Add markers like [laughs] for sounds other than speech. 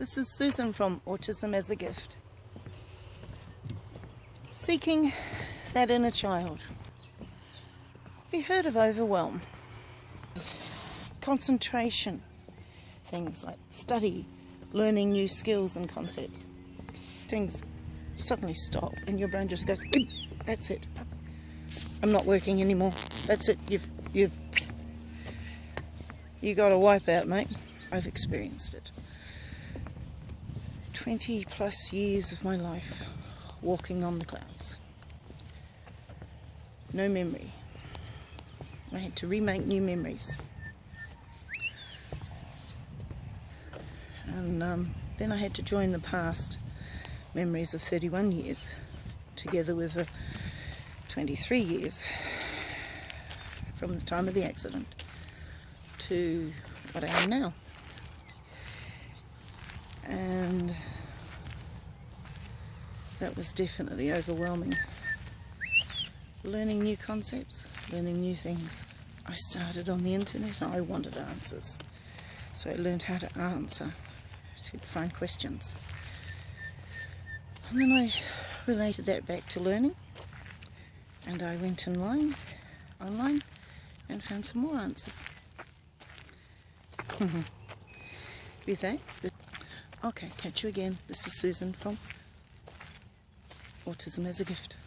This is Susan from Autism as a Gift. Seeking that inner child. Have you heard of overwhelm? Concentration. Things like study, learning new skills and concepts. Things suddenly stop and your brain just goes, that's it. I'm not working anymore. That's it. You've you've you got a wipeout, mate. I've experienced it. 20 plus years of my life walking on the clouds. No memory. I had to remake new memories. And um, then I had to join the past memories of 31 years together with the 23 years from the time of the accident to what I am now. That was definitely overwhelming. Learning new concepts, learning new things. I started on the internet I wanted answers. So I learned how to answer, to find questions. And then I related that back to learning and I went online, online and found some more answers. [laughs] With that, okay, catch you again. This is Susan from Autism as a Gift.